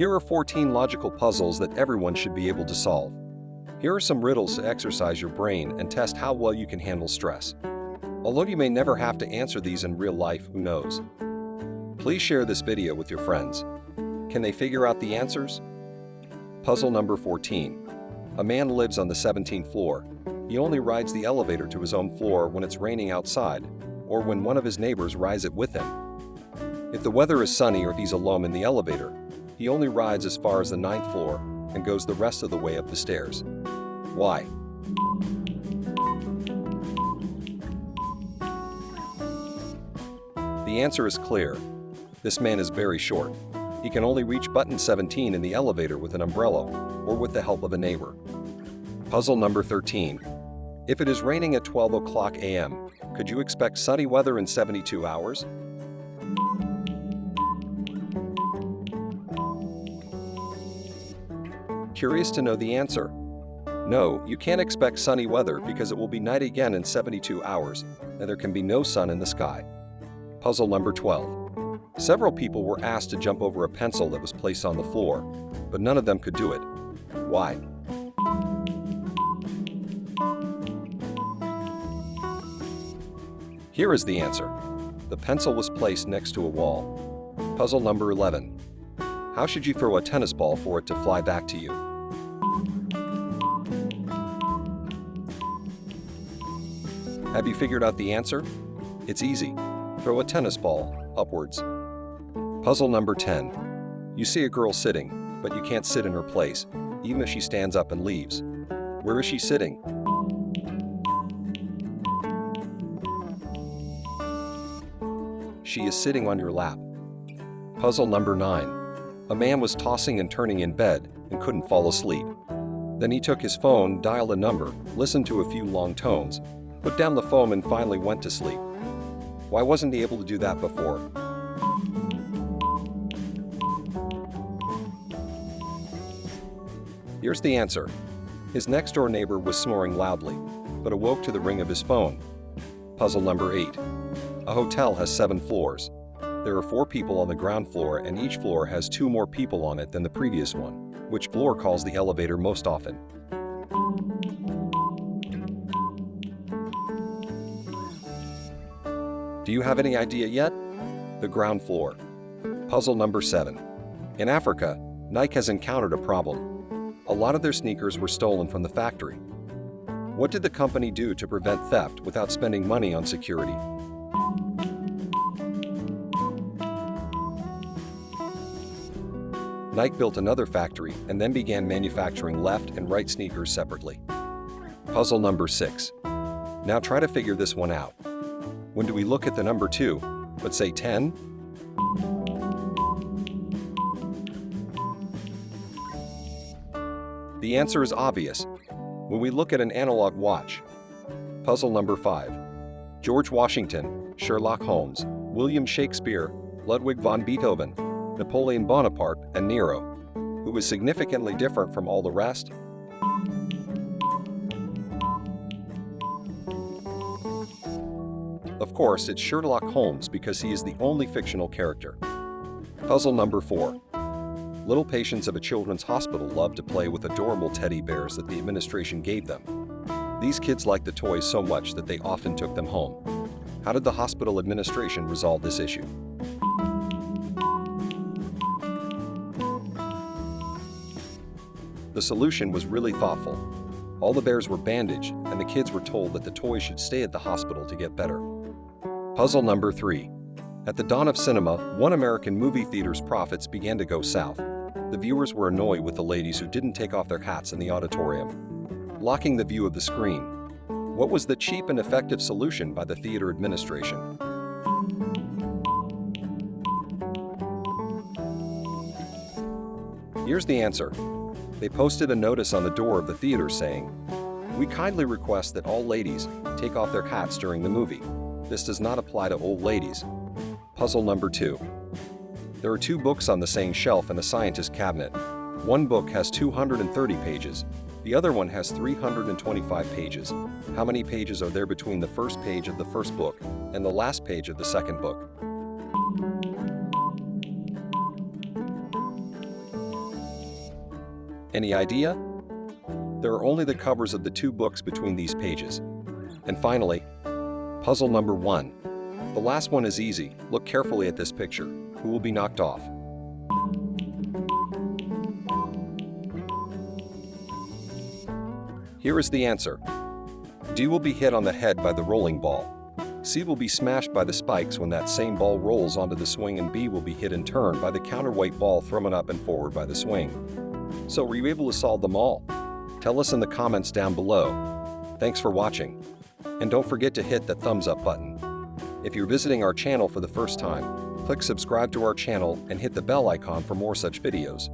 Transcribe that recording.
Here are 14 logical puzzles that everyone should be able to solve. Here are some riddles to exercise your brain and test how well you can handle stress. Although you may never have to answer these in real life, who knows? Please share this video with your friends. Can they figure out the answers? Puzzle number 14. A man lives on the 17th floor. He only rides the elevator to his own floor when it's raining outside, or when one of his neighbors rides it with him. If the weather is sunny or he's alone in the elevator, he only rides as far as the ninth floor and goes the rest of the way up the stairs. Why? The answer is clear. This man is very short. He can only reach button 17 in the elevator with an umbrella or with the help of a neighbor. Puzzle number 13. If it is raining at 12 o'clock a.m., could you expect sunny weather in 72 hours? Curious to know the answer? No, you can't expect sunny weather because it will be night again in 72 hours, and there can be no sun in the sky. Puzzle number 12. Several people were asked to jump over a pencil that was placed on the floor, but none of them could do it. Why? Here is the answer. The pencil was placed next to a wall. Puzzle number 11. How should you throw a tennis ball for it to fly back to you? Have you figured out the answer? It's easy. Throw a tennis ball upwards. Puzzle number 10. You see a girl sitting, but you can't sit in her place, even if she stands up and leaves. Where is she sitting? She is sitting on your lap. Puzzle number 9. A man was tossing and turning in bed and couldn't fall asleep. Then he took his phone, dialed a number, listened to a few long tones, put down the phone and finally went to sleep. Why wasn't he able to do that before? Here's the answer. His next-door neighbor was snoring loudly, but awoke to the ring of his phone. Puzzle number 8. A hotel has seven floors. There are four people on the ground floor and each floor has two more people on it than the previous one. Which floor calls the elevator most often? Do you have any idea yet? The ground floor. Puzzle number 7. In Africa, Nike has encountered a problem. A lot of their sneakers were stolen from the factory. What did the company do to prevent theft without spending money on security? Nike built another factory and then began manufacturing left and right sneakers separately. Puzzle number 6. Now try to figure this one out. When do we look at the number 2, but say 10? The answer is obvious. When we look at an analog watch. Puzzle number 5. George Washington, Sherlock Holmes, William Shakespeare, Ludwig von Beethoven, Napoleon Bonaparte, and Nero, who was significantly different from all the rest? Of course, it's Sherlock Holmes because he is the only fictional character. Puzzle number 4. Little patients of a children's hospital love to play with adorable teddy bears that the administration gave them. These kids liked the toys so much that they often took them home. How did the hospital administration resolve this issue? The solution was really thoughtful. All the bears were bandaged, and the kids were told that the toys should stay at the hospital to get better. Puzzle number 3. At the dawn of cinema, one American movie theater's profits began to go south. The viewers were annoyed with the ladies who didn't take off their hats in the auditorium, blocking the view of the screen. What was the cheap and effective solution by the theater administration? Here's the answer. They posted a notice on the door of the theater saying, We kindly request that all ladies take off their hats during the movie. This does not apply to old ladies. Puzzle number two. There are two books on the same shelf in the scientist cabinet. One book has 230 pages. The other one has 325 pages. How many pages are there between the first page of the first book and the last page of the second book? Any idea? There are only the covers of the two books between these pages. And finally, puzzle number one. The last one is easy. Look carefully at this picture. Who will be knocked off? Here is the answer. D will be hit on the head by the rolling ball. C will be smashed by the spikes when that same ball rolls onto the swing and B will be hit in turn by the counterweight ball thrown up and forward by the swing. So were you able to solve them all? Tell us in the comments down below. Thanks for watching. And don't forget to hit the thumbs up button. If you're visiting our channel for the first time, click subscribe to our channel and hit the bell icon for more such videos.